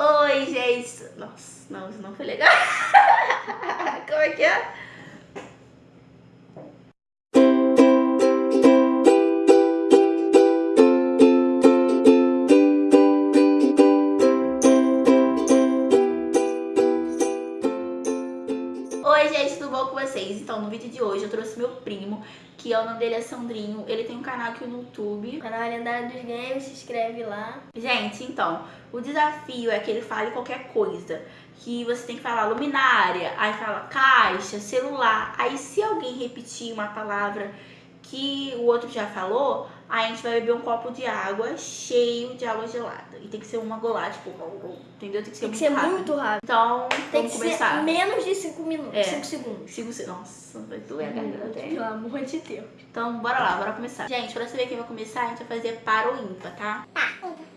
Oi, gente. Nossa, não, isso não foi legal. Como é que é? De hoje eu trouxe meu primo, que é o nome dele é Sandrinho, ele tem um canal aqui no YouTube. Canal Lendário dos Games, se inscreve lá. Gente, então, o desafio é que ele fale qualquer coisa, que você tem que falar luminária, aí fala caixa, celular, aí se alguém repetir uma palavra que o outro já falou, aí a gente vai beber um copo de água cheio de água gelada. E tem que ser uma golada, tipo, entendeu? Tem que ser, Tem que muito, ser rápido. muito rápido. Então, Tem vamos que começar. ser menos de 5 minutos, É. 5 segundos. Sigo, se- nossa, vai doer a garganta até. Pelo amor de Deus. Então, bora lá, bora começar. Gente, pra saber quem vai começar, a gente vai fazer para ou ímpar, tá? Tá, ímpar.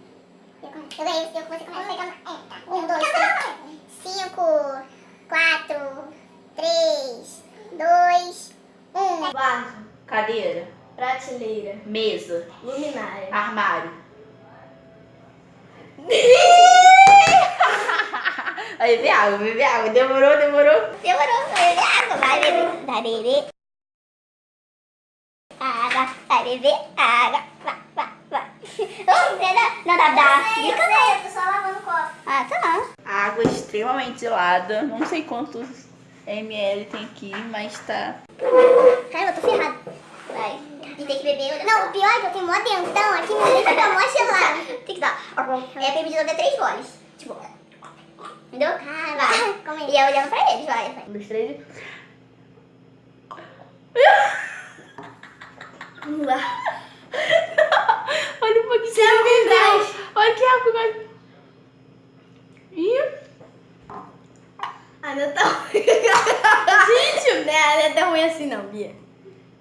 Eu ganhei, eu. É, tá. Um, dois, três. Cinco, quatro, três, dois, um. Vaso, Cadeira, prateleira, mesa, luminária. armário. Vai beber água, beber água. Demorou, demorou. Demorou, vai beber água, vai beber. Vai beber. Água, vai beber água. Vai, vai, vai. Não, não dá, dá. Dica não. Eu tô só lavando o copo. Ah, tá. Água extremamente gelada. Não sei quantos ml tem aqui, mas tá. Caramba, eu tô ferrada. Beber. Não, o pior é que eu tenho mó dentão aqui, meu dente fica mó gelado. Tem que dar. É permitido até três goles. Tipo. Entendeu? Ah, vai. E eu olhando pra eles, vai. vai. Um, dois, três. e- Não dá. Olha um pouquinho. Você é gás. Olha que água. vai. Ih, Ah, não é tão ruim. Gente, não é, não é tão ruim assim não, Bia.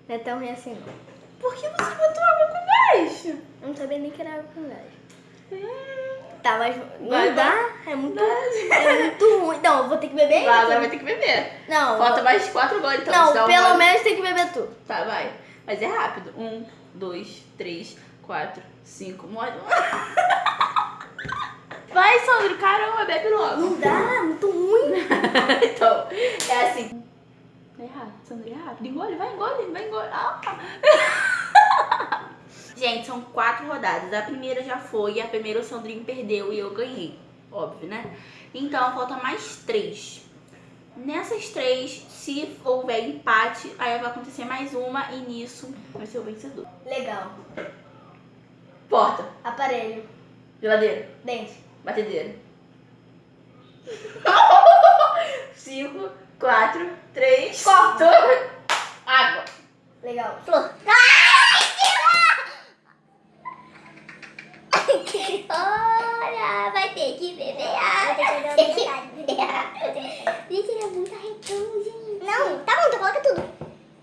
Não é tão ruim assim não. Por que você botou água com gás? Eu não sabia nem que era água com gás. Hum, Tá, mas não Vai, dá. É muito, é muito ruim. Não, eu vou ter que beber. Vai, agora vai ter que beber. Não, Falta mais quatro goles, então. não pelo gole. menos tem que beber tu. Tá, vai. Mas é rápido. Um, dois, três, quatro, cinco. Mole. Vai, Sandro. Caramba, bebe logo. Não dá, é muito ruim. então, é assim. É rápido, Sandro, é rápido. Engole, vai, engole, vai, engole. Ah. Gente, são quatro rodadas. A primeira já foi, a primeira o Sandrinho perdeu e eu ganhei. Óbvio, né? Então, falta mais três. Nessas três, se houver empate, aí vai acontecer mais uma e nisso vai ser o vencedor. Legal. Porta, Aparelho. geladeira, Dente. batedeira. Cinco, quatro, três, dois, água. Legal. Flor. Olha, vai ter que beber água. Tem que beber água. Gente, ele é muito arretão, gente. Não, tá bom, então coloca tudo.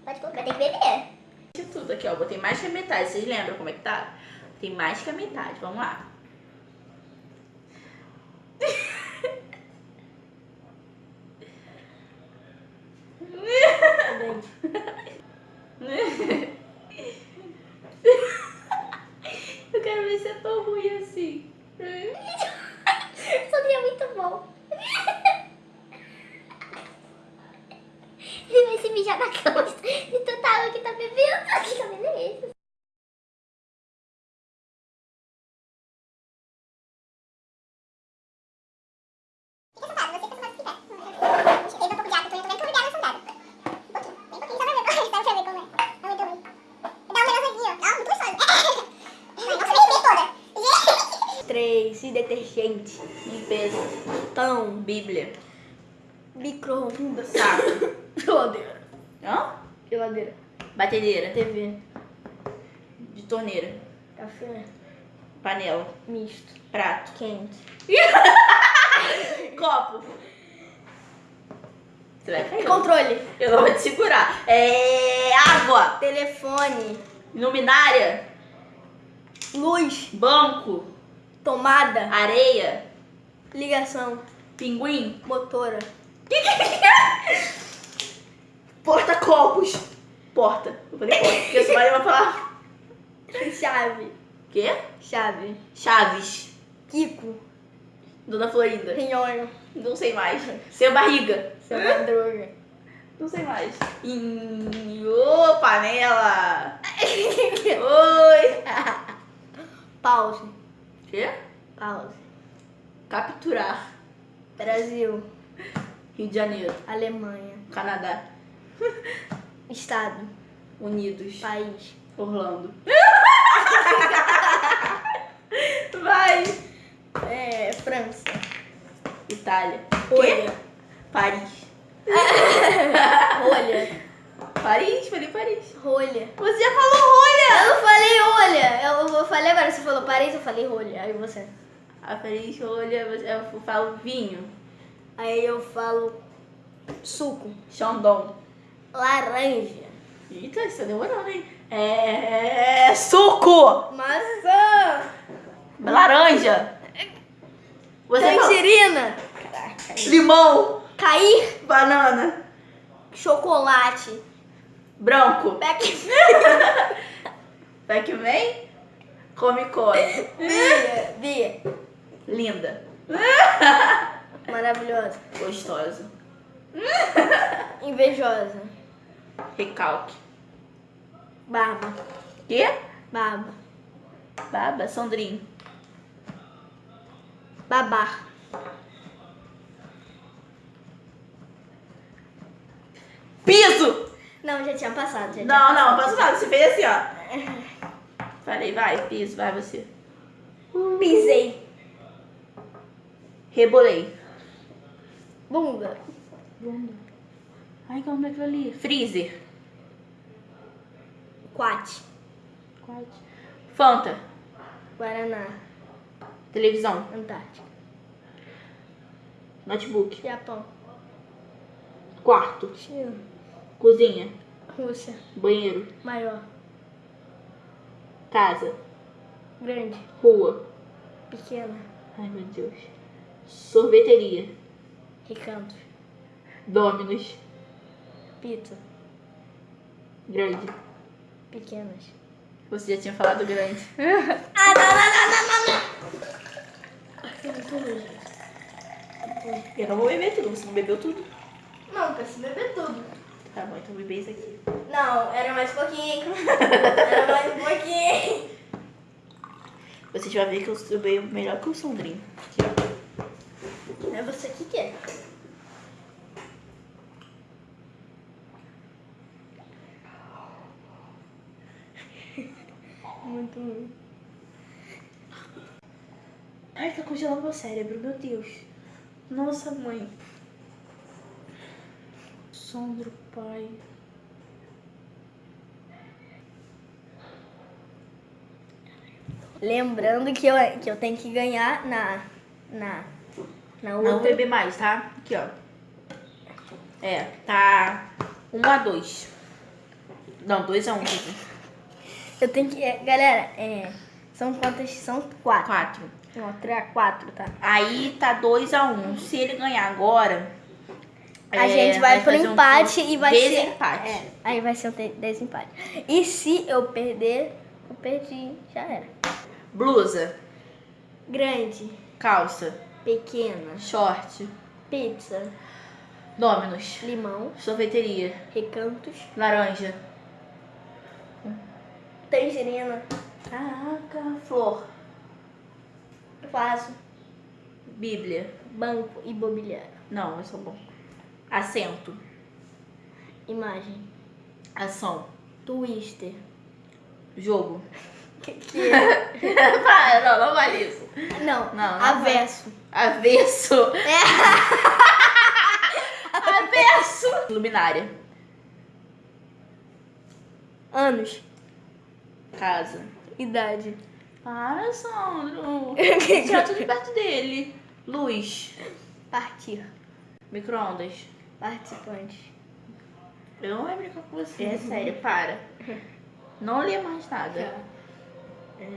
Pode colocar, vai ter que beber. De tudo aqui, ó. Botei mais que a metade. Vocês lembram como é que tá? Tem mais que a metade. Vamos lá. ハハハハ! Detergente. Limpeza. Tão. Bíblia. Micro-ondas. Saco. Geladeira. Hã? Geladeira. Batedeira. TV. De torneira. Café. Panela. Misto. Prato. Quente. Copo. Você vai cair. Controle. Eu não vou te segurar. É. Água. Telefone. Luminária. Luz. Banco. Tomada. Areia. Ligação. Pinguim. Motora. Porta-copos. Porta. Eu falei porta, porque você vai falar. Chave. Quê? Chave. Chaves. Kiko. Dona Florinda. Rinhonho. Não sei mais. Seu barriga. Seu Madruga. Não sei mais. Em... Ô, panela. Oi. Pause. Quê? Pause. Capturar. Brasil. Rio de Janeiro. Alemanha. Canadá. Estado. Unidos. País. Orlando. Vai. É, França. Itália. Rolha. Paris. Rolha. Paris, falei Paris. Rolha. Você já falou rolha. Eu não falei rolha. Eu, eu falei agora, você falou Paris, eu falei rolha. Aí você. A Paris, rolha, eu falo vinho. Aí eu falo suco. Xandão. Laranja. Eita, isso tá demorando, hein? É. Suco! Maçã. Laranja! Você falou Tangerina. limão, Cair. banana, Chocolate. Branco, Back. Pac-Man, come come, Bia. Bia. linda, Maravilhosa. gostosa, Invejosa. recalque. Barba. Quê? Barba. Baba, Sandrinho. Babar. Piso! Não, já tinha passado. Já tinha Não, não, passado. posso nada, você fez assim, ó. Falei, vai, piso, vai você. Pisei. Rebolei. Bunda. Ai, como é aquilo ali? Freezer. Quate. Fanta. Guaraná. Televisão. Antártica. Notebook. Japão. Quarto. China. Cozinha. Rússia. Banheiro. Maior. Casa. Grande. Rua. Pequena. Ai, meu Deus. Sorveteria. Recanto. Dominos. Pizza. Grande. Pequenas. Você já tinha falado grande. Ah, não, não, não, não, não. Eu não vou beber tudo. Você não bebeu tudo? Não, preciso beber tudo. Tá bom, então bebê isso aqui. Não, era mais um pouquinho. Era mais um pouquinho. Você já vai ver que eu sou bem melhor que o Sandrinho. Aqui, ó. É você que quer. Muito ruim. Ai, tá congelando meu cérebro, meu Deus. Nossa, mãe. Sandro, pai. Lembrando que eu, que eu tenho que ganhar na. Na. Na Não outra. beber mais, tá? Aqui, ó. É, tá 1 a 2 Não, 2 a 1 um, Eu tenho que. é, galera, é. São quantas? São quatro. 4. Não, três, quatro, tá? Aí tá 2 a 1 um. Se ele ganhar agora. A é, gente vai pro fazer um empate e vai ser. desempate. É, aí vai ser um te- desempate. E se eu perder, eu perdi, já era. Blusa, Grande, calça, pequena, short, pizza, dominos, limão, sorveteria, recantos, laranja. tangerina, Caraca, flor, vaso, bíblia. banco, imobiliário, Não, eu sou bom. Assento, imagem, ação, twister. jogo. Que, que é? Não, não vale isso. Não, Não, não avesso. Avesso. É. Avesso. Luminária. Anos, Casa. idade, Para, Sandro. Tira tudo perto dele. Luz. partir, Micro-ondas. Participante, Eu não vou brincar com você. É sério, para. Não lê mais nada. É...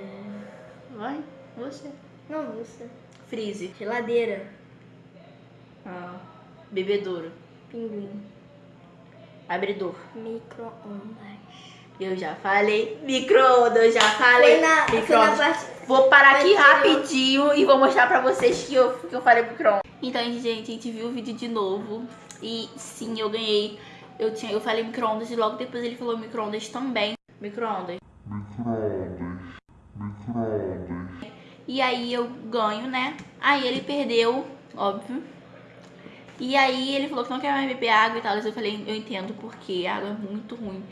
Vai, você. Não, você. Freeze. Geladeira, Ah. Bebedouro. pinguim, Abridor. micro-ondas, Eu já falei. Micro-ondas, eu já falei. Foi na, foi na Micro-ondas. parte. Vou parar aqui rapidinho e vou mostrar pra vocês que eu, que eu falei micro Então, gente, a gente viu o vídeo de novo. E sim, eu ganhei. Eu, tinha, eu falei micro-ondas e logo depois ele falou micro-ondas também. Micro-ondas. E aí eu ganho, né? Aí ele perdeu, óbvio. E aí ele falou que não quer mais beber água e tal. Eu falei, eu entendo porque a água é muito ruim.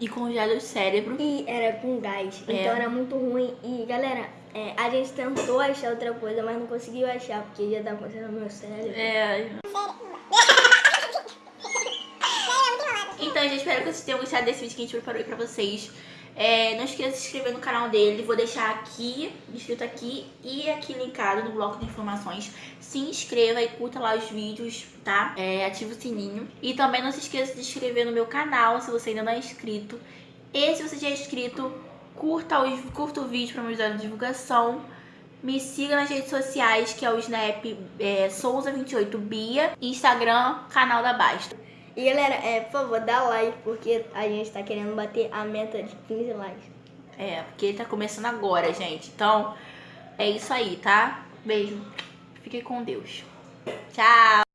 E congela o cérebro. E era com gás. É. Então era muito ruim. E galera, é, a gente tentou achar outra coisa, mas não conseguiu achar, porque já tá acontecendo no meu cérebro. É. Então, gente, espero que vocês tenham gostado desse vídeo que a gente preparou aí pra vocês. É, não esqueça de se inscrever no canal dele. Vou deixar aqui, escrito aqui e aqui linkado no bloco de informações. Se inscreva e curta lá os vídeos, tá? É, ativa o sininho. E também não se esqueça de se inscrever no meu canal, se você ainda não é inscrito. E se você já é inscrito, curta, os, curta o vídeo pra me ajudar na divulgação. Me siga nas redes sociais, que é o Snap é, Souza28Bia. Instagram, canal da Basta. E galera, é, por favor, dá like, porque a gente tá querendo bater a meta de 15 likes. É, porque ele tá começando agora, gente. Então, é isso aí, tá? Beijo. Fique com Deus. Tchau.